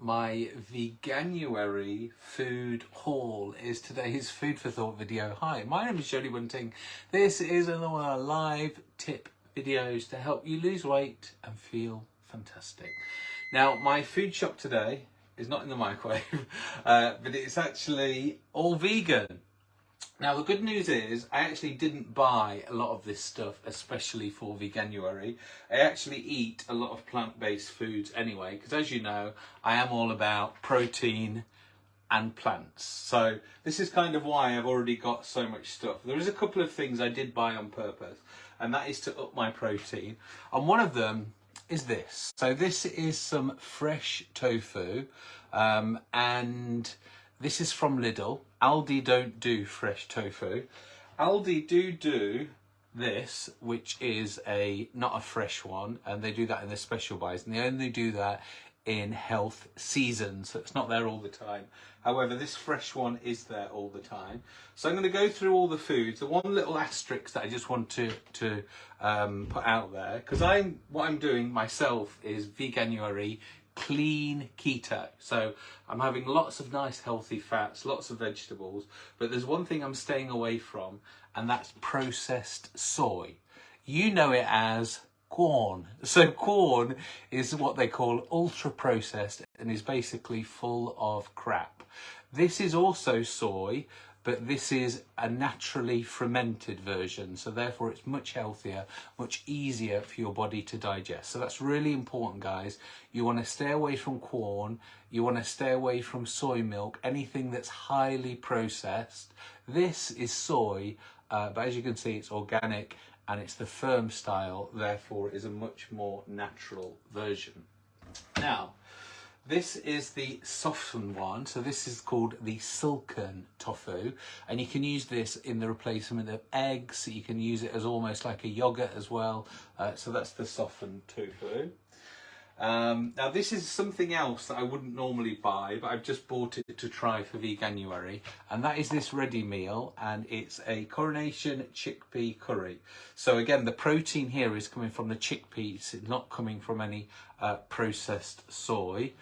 my veganuary food haul is today's food for thought video. Hi my name is jody bunting this is another live tip videos to help you lose weight and feel fantastic. Now my food shop today is not in the microwave uh, but it's actually all vegan now the good news is I actually didn't buy a lot of this stuff especially for Veganuary. I actually eat a lot of plant-based foods anyway because as you know I am all about protein and plants. So this is kind of why I've already got so much stuff. There is a couple of things I did buy on purpose and that is to up my protein and one of them is this. So this is some fresh tofu um, and this is from Lidl. Aldi don't do fresh tofu. Aldi do do this, which is a not a fresh one, and they do that in their special buys, and they only do that in health seasons, so it's not there all the time. However, this fresh one is there all the time. So I'm going to go through all the foods. The one little asterisk that I just want to to um, put out there, because I'm what I'm doing myself is Veganuary clean keto. So I'm having lots of nice healthy fats, lots of vegetables, but there's one thing I'm staying away from and that's processed soy. You know it as Quorn. So Quorn is what they call ultra processed and is basically full of crap. This is also soy, but this is a naturally fermented version so therefore it's much healthier much easier for your body to digest. So that's really important guys. You want to stay away from Quorn you want to stay away from soy milk anything that's highly processed. This is soy uh, but as you can see it's organic and it's the firm style therefore it is a much more natural version. Now this is the softened one, so this is called the silken tofu, and you can use this in the replacement of eggs, so you can use it as almost like a yogurt as well, uh, so that's the softened tofu. Um, now this is something else that I wouldn't normally buy, but I've just bought it to try for Veganuary, and that is this ready meal, and it's a coronation chickpea curry. So again, the protein here is coming from the chickpeas, it's not coming from any uh, processed soy.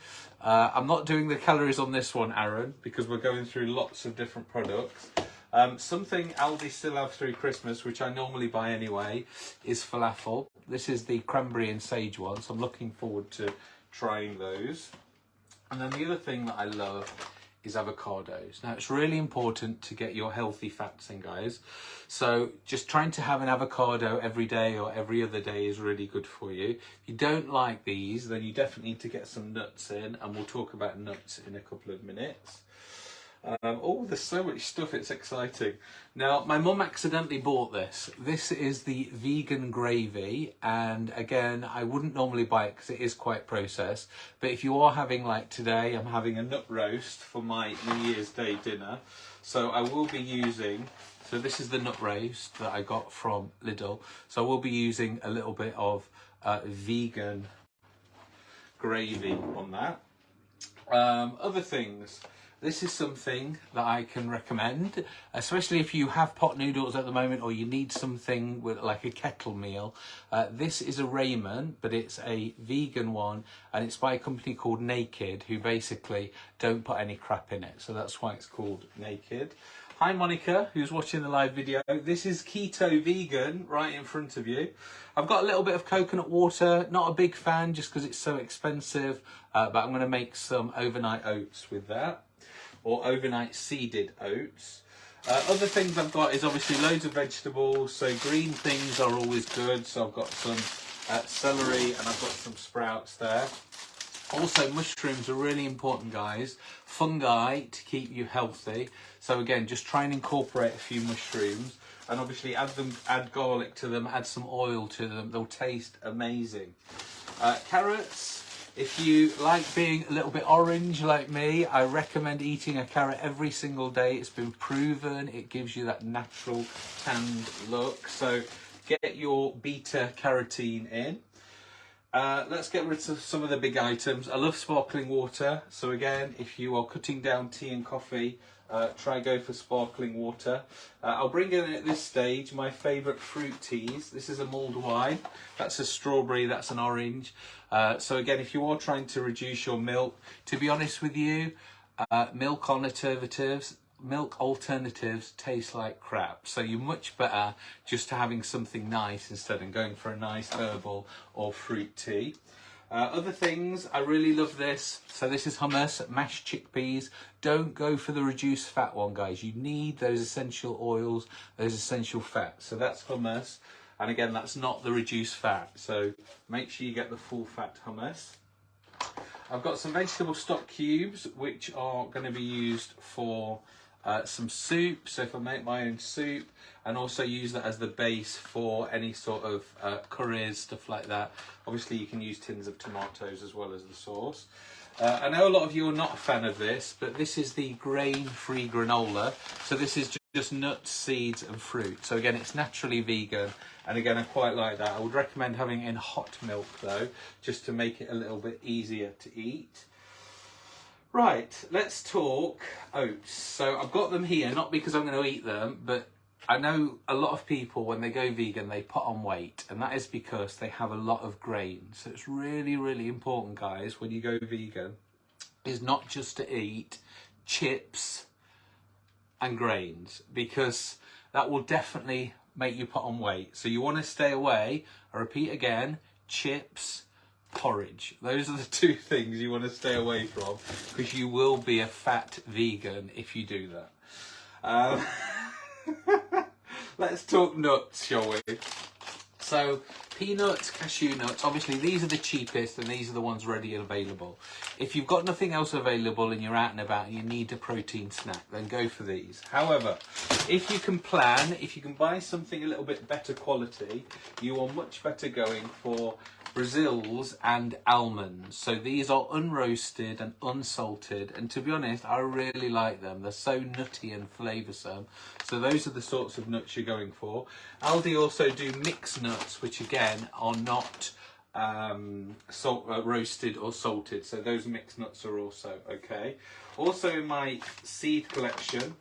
Uh, I'm not doing the calories on this one, Aaron, because we're going through lots of different products. Um, something Aldi still have through Christmas, which I normally buy anyway, is falafel. This is the cranberry and sage one, so I'm looking forward to trying those. And then the other thing that I love is avocados. Now it's really important to get your healthy fats in guys. So just trying to have an avocado every day or every other day is really good for you. If you don't like these then you definitely need to get some nuts in and we'll talk about nuts in a couple of minutes. Um, oh, there's so much stuff, it's exciting. Now, my mum accidentally bought this. This is the vegan gravy, and again, I wouldn't normally buy it because it is quite processed, but if you are having, like today, I'm having a nut roast for my New Year's Day dinner, so I will be using, so this is the nut roast that I got from Lidl, so I will be using a little bit of uh, vegan gravy on that. Um, other things, this is something that I can recommend, especially if you have pot noodles at the moment or you need something with like a kettle meal. Uh, this is a ramen, but it's a vegan one and it's by a company called Naked who basically don't put any crap in it. So that's why it's called Naked. Hi Monica, who's watching the live video. This is Keto Vegan right in front of you. I've got a little bit of coconut water, not a big fan just because it's so expensive, uh, but I'm going to make some overnight oats with that or overnight seeded oats. Uh, other things I've got is obviously loads of vegetables, so green things are always good. So I've got some uh, celery and I've got some sprouts there. Also, mushrooms are really important, guys. Fungi to keep you healthy. So again, just try and incorporate a few mushrooms and obviously add them, add garlic to them, add some oil to them. They'll taste amazing. Uh, carrots, if you like being a little bit orange like me, I recommend eating a carrot every single day. It's been proven, it gives you that natural tanned look. So get your beta carotene in. Uh, let's get rid of some of the big items. I love sparkling water. So again, if you are cutting down tea and coffee, uh, try go for sparkling water. Uh, I'll bring in at this stage my favourite fruit teas. This is a mulled wine. That's a strawberry, that's an orange. Uh, so again, if you are trying to reduce your milk, to be honest with you, uh, milk alternatives, milk alternatives taste like crap. So you're much better just having something nice instead of going for a nice herbal or fruit tea. Uh, other things, I really love this. So this is hummus, mashed chickpeas. Don't go for the reduced fat one, guys. You need those essential oils, those essential fats. So that's hummus. And again, that's not the reduced fat. So make sure you get the full fat hummus. I've got some vegetable stock cubes, which are going to be used for uh, some soup, so if I make my own soup, and also use that as the base for any sort of uh, curries, stuff like that. Obviously you can use tins of tomatoes as well as the sauce. Uh, I know a lot of you are not a fan of this, but this is the grain-free granola. So this is just nuts, seeds and fruit. So again, it's naturally vegan. And again, I quite like that. I would recommend having it in hot milk though, just to make it a little bit easier to eat. Right, let's talk oats. So I've got them here, not because I'm going to eat them, but I know a lot of people, when they go vegan, they put on weight, and that is because they have a lot of grain. So it's really, really important, guys, when you go vegan, is not just to eat chips and grains, because that will definitely make you put on weight. So you want to stay away, I repeat again, chips, porridge. Those are the two things you want to stay away from because you will be a fat vegan if you do that. Um, let's talk nuts, shall we? So peanuts, cashew nuts, obviously these are the cheapest and these are the ones ready and available. If you've got nothing else available and you're out and about and you need a protein snack, then go for these. However, if you can plan, if you can buy something a little bit better quality, you are much better going for Brazils and almonds. So these are unroasted and unsalted. And to be honest, I really like them. They're so nutty and flavoursome. So those are the sorts of nuts you're going for. Aldi also do mixed nuts, which again are not um, salt, uh, roasted or salted. So those mixed nuts are also okay. Also in my seed collection,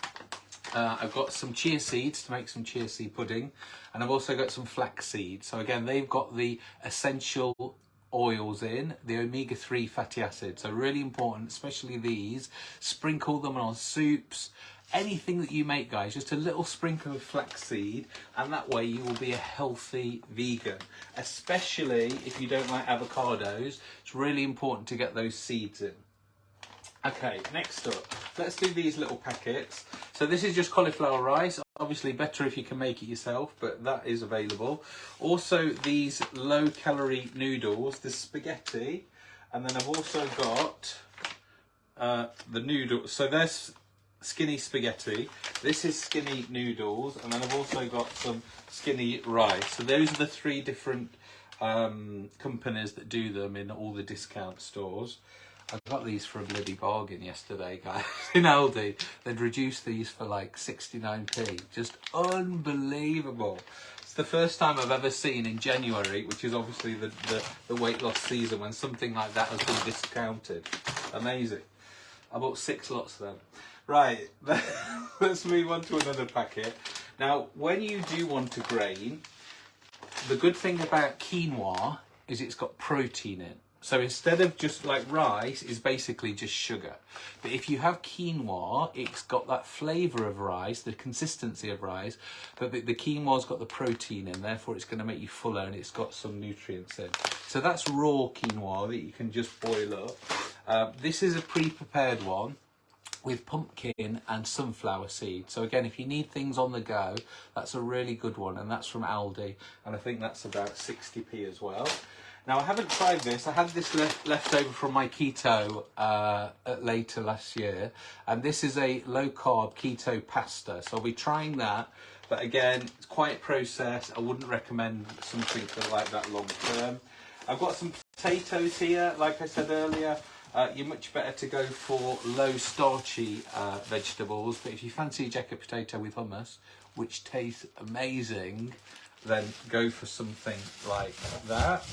uh, I've got some chia seeds to make some chia seed pudding and I've also got some flax seeds. So again, they've got the essential oils in, the omega-3 fatty acids. So really important, especially these. Sprinkle them on soups, anything that you make guys, just a little sprinkle of flaxseed and that way you will be a healthy vegan. Especially if you don't like avocados, it's really important to get those seeds in. Okay, next up, let's do these little packets. So this is just cauliflower rice. Obviously better if you can make it yourself, but that is available. Also these low calorie noodles, the spaghetti, and then I've also got uh, the noodles. So there's skinny spaghetti. This is skinny noodles, and then I've also got some skinny rice. So those are the three different um, companies that do them in all the discount stores. I got these for a bloody bargain yesterday, guys, in Aldi. They'd reduced these for like 69p. Just unbelievable. It's the first time I've ever seen in January, which is obviously the, the, the weight loss season, when something like that has been discounted. Amazing. I bought six lots of them. Right, let's move on to another packet. Now, when you do want a grain, the good thing about quinoa is it's got protein in. So instead of just like rice, is basically just sugar. But if you have quinoa, it's got that flavour of rice, the consistency of rice, but the, the quinoa's got the protein in, therefore it's going to make you fuller and it's got some nutrients in. So that's raw quinoa that you can just boil up. Uh, this is a pre-prepared one with pumpkin and sunflower seed. So again, if you need things on the go, that's a really good one. And that's from Aldi. And I think that's about 60p as well. Now I haven't tried this. I had this left, left over from my keto uh, later last year, and this is a low carb keto pasta. So I'll be trying that. But again, it's quite processed. I wouldn't recommend something like that long term. I've got some potatoes here, like I said earlier. Uh, you're much better to go for low starchy uh, vegetables, but if you fancy a jacket potato with hummus, which tastes amazing, then go for something like that.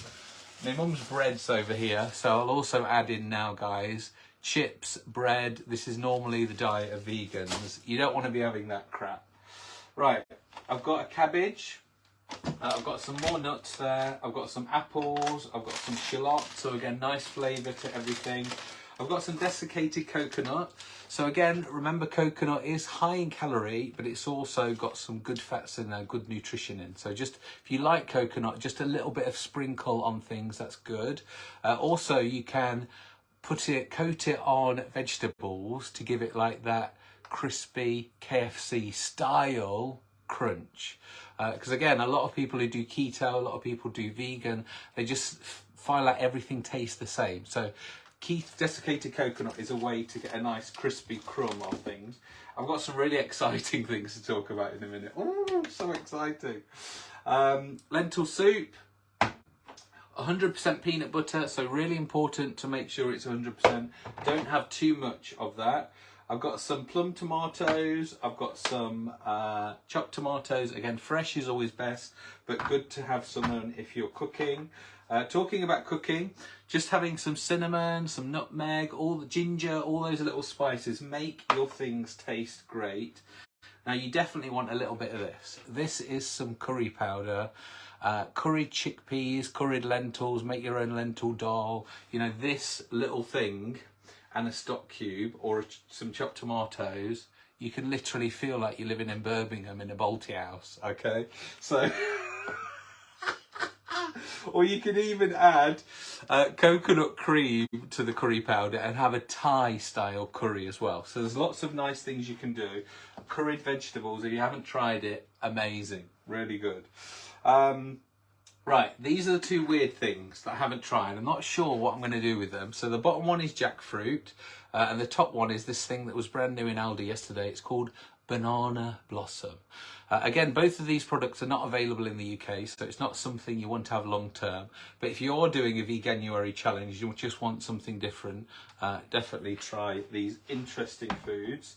My mum's bread's over here, so I'll also add in now, guys, chips, bread. This is normally the diet of vegans. You don't want to be having that crap. Right, I've got a cabbage. Uh, I've got some more nuts there. I've got some apples. I've got some shallots. So again, nice flavour to everything. I've got some desiccated coconut. So again, remember coconut is high in calorie, but it's also got some good fats and uh, good nutrition in. So just, if you like coconut, just a little bit of sprinkle on things, that's good. Uh, also, you can put it, coat it on vegetables to give it like that crispy KFC style crunch. Because uh, again, a lot of people who do keto, a lot of people do vegan, they just find like everything tastes the same. So Keith desiccated coconut is a way to get a nice crispy crumb on things. I've got some really exciting things to talk about in a minute. Oh, so exciting. Um, lentil soup, 100% peanut butter, so really important to make sure it's 100%. Don't have too much of that. I've got some plum tomatoes, I've got some uh, chopped tomatoes. Again, fresh is always best, but good to have some if you're cooking. Uh, talking about cooking, just having some cinnamon, some nutmeg, all the ginger, all those little spices make your things taste great. Now you definitely want a little bit of this. This is some curry powder. Uh, curried chickpeas, curried lentils, make your own lentil dal. You know, this little thing and a stock cube or some chopped tomatoes, you can literally feel like you're living in Birmingham in a Balti house, okay? So, or you can even add uh, coconut cream to the curry powder and have a Thai style curry as well. So there's lots of nice things you can do. Curried vegetables, if you haven't tried it, amazing, really good. Um, Right, these are the two weird things that I haven't tried. I'm not sure what I'm going to do with them. So the bottom one is jackfruit, uh, and the top one is this thing that was brand new in Aldi yesterday. It's called Banana Blossom. Uh, again, both of these products are not available in the UK, so it's not something you want to have long term. But if you're doing a Veganuary challenge, you just want something different, uh, definitely try these interesting foods.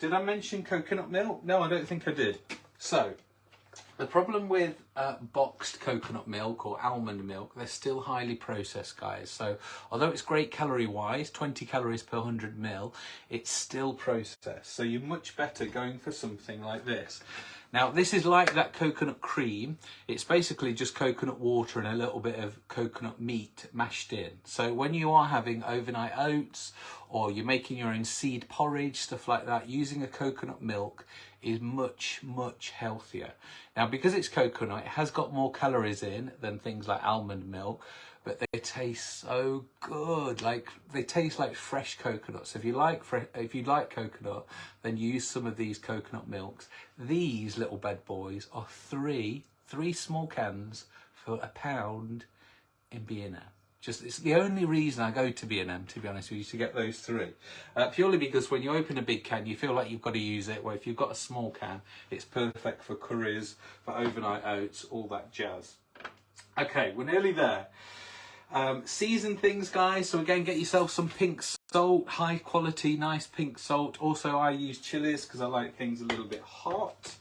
Did I mention coconut milk? No, I don't think I did. So, the problem with uh, boxed coconut milk or almond milk, they're still highly processed, guys. So although it's great calorie-wise, 20 calories per 100 mil, it's still processed. So you're much better going for something like this. Now, this is like that coconut cream. It's basically just coconut water and a little bit of coconut meat mashed in. So when you are having overnight oats or you're making your own seed porridge, stuff like that, using a coconut milk is much, much healthier. Now, because it's coconut, it has got more calories in than things like almond milk, but they taste so good. Like they taste like fresh coconut. So if you like if you like coconut, then use some of these coconut milks. These little bed boys are three three small cans for a pound in B&M. Just it's the only reason I go to B&M, to be honest with you, to get those three. Uh, purely because when you open a big can, you feel like you've got to use it. Where if you've got a small can, it's perfect for curries, for overnight oats, all that jazz. Okay, we're nearly there. Um, season things, guys. So again, get yourself some pink salt, high quality, nice pink salt. Also, I use chilies because I like things a little bit hot.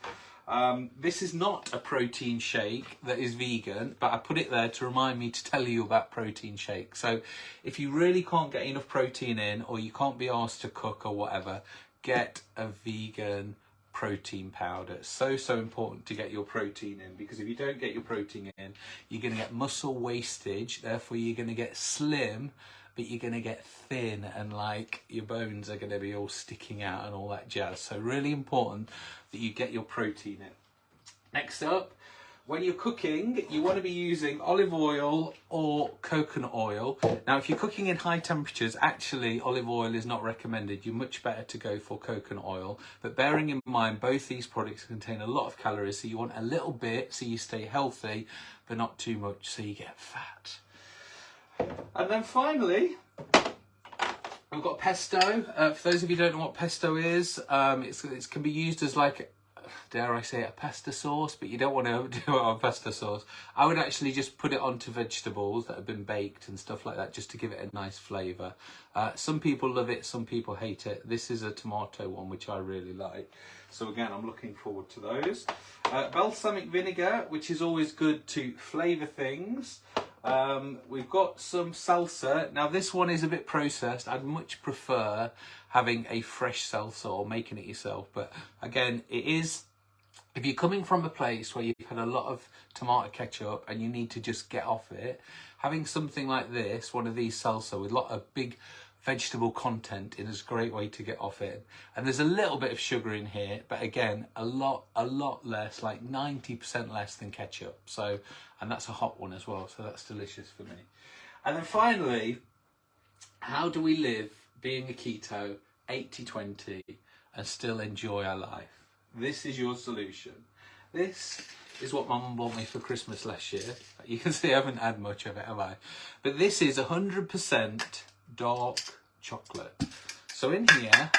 Um, this is not a protein shake that is vegan, but I put it there to remind me to tell you about protein shake. So if you really can't get enough protein in or you can't be asked to cook or whatever, get a vegan protein powder. So, so important to get your protein in because if you don't get your protein in, you're going to get muscle wastage. Therefore, you're going to get slim but you're going to get thin and like your bones are going to be all sticking out and all that jazz. So really important that you get your protein in. Next up, when you're cooking, you want to be using olive oil or coconut oil. Now, if you're cooking in high temperatures, actually olive oil is not recommended. You're much better to go for coconut oil. But bearing in mind, both these products contain a lot of calories, so you want a little bit so you stay healthy, but not too much so you get fat. And then finally, we've got pesto. Uh, for those of you who don't know what pesto is, um, it can be used as like, dare I say, a pasta sauce, but you don't want to do it on pasta sauce. I would actually just put it onto vegetables that have been baked and stuff like that, just to give it a nice flavour. Uh, some people love it, some people hate it. This is a tomato one, which I really like. So again, I'm looking forward to those. Uh, balsamic vinegar, which is always good to flavour things. Um, we've got some salsa. Now this one is a bit processed. I'd much prefer having a fresh salsa or making it yourself. But again, it is, if you're coming from a place where you've had a lot of tomato ketchup and you need to just get off it, having something like this, one of these salsa with a lot of big vegetable content in is a great way to get off it. And there's a little bit of sugar in here, but again, a lot, a lot less, like 90% less than ketchup. So, and that's a hot one as well. So that's delicious for me. And then finally, how do we live being a keto 80-20 and still enjoy our life? This is your solution. This is what mum bought me for Christmas last year. You can see I haven't had much of it, have I? But this is 100% dark chocolate. So in here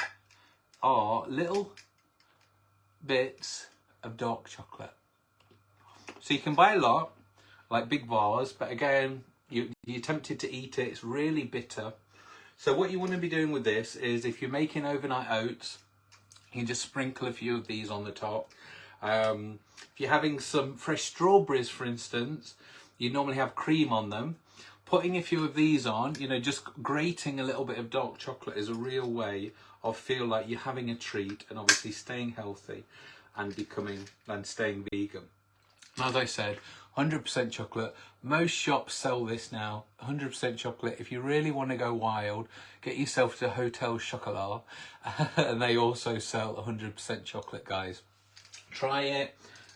are little bits of dark chocolate. So you can buy a lot, like big bars, but again, you, you're tempted to eat it. It's really bitter. So what you want to be doing with this is if you're making overnight oats, you just sprinkle a few of these on the top. Um, if you're having some fresh strawberries, for instance, you normally have cream on them putting a few of these on, you know, just grating a little bit of dark chocolate is a real way of feel like you're having a treat and obviously staying healthy and becoming and staying vegan. As I said, 100% chocolate. Most shops sell this now, 100% chocolate. If you really want to go wild, get yourself to Hotel Chocolat and they also sell 100% chocolate, guys. Try it,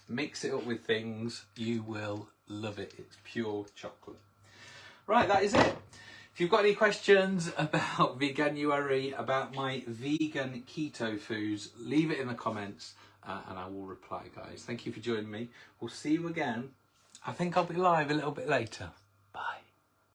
mix it up with things, you will love it. It's pure chocolate. Right, that is it. If you've got any questions about Veganuary, about my vegan keto foods, leave it in the comments uh, and I will reply, guys. Thank you for joining me. We'll see you again. I think I'll be live a little bit later. Bye.